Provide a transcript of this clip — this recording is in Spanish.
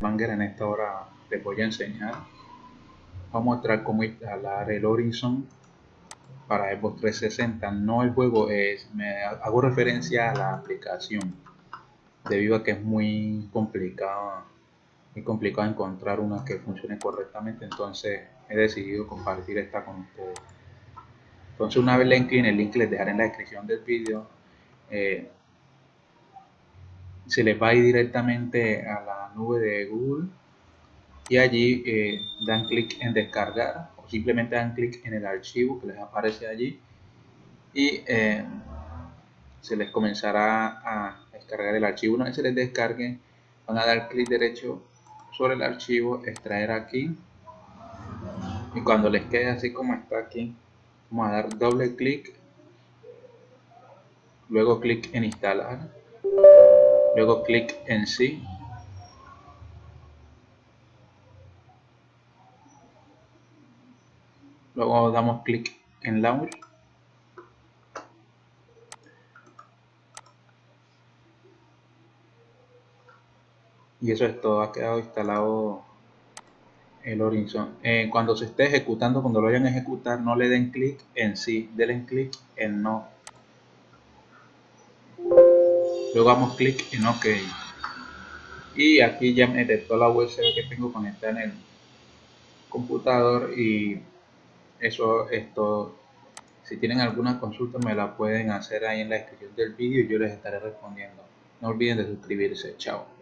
Manger en esta hora les voy a enseñar. A mostrar cómo instalar el Horizon para Xbox 360 no el juego es me hago referencia a la aplicación debido a que es muy complicado muy complicado encontrar una que funcione correctamente. Entonces he decidido compartir esta con ustedes. Entonces una vez le incline el link les dejaré en la descripción del vídeo eh, se les va a ir directamente a la nube de Google y allí eh, dan clic en descargar o simplemente dan clic en el archivo que les aparece allí y eh, se les comenzará a descargar el archivo. Una vez se les descargue, van a dar clic derecho sobre el archivo, extraer aquí y cuando les quede así como está aquí, vamos a dar doble clic, luego clic en instalar, luego clic en sí luego damos clic en launch y eso es todo. Ha quedado instalado el Horizon. Eh, cuando se esté ejecutando cuando lo vayan a ejecutar no le den clic en sí. Denle clic en no. Luego damos clic en ok. Y aquí ya me detectó la USB que tengo conectada en el computador y eso es todo. Si tienen alguna consulta me la pueden hacer ahí en la descripción del vídeo y yo les estaré respondiendo. No olviden de suscribirse. Chao.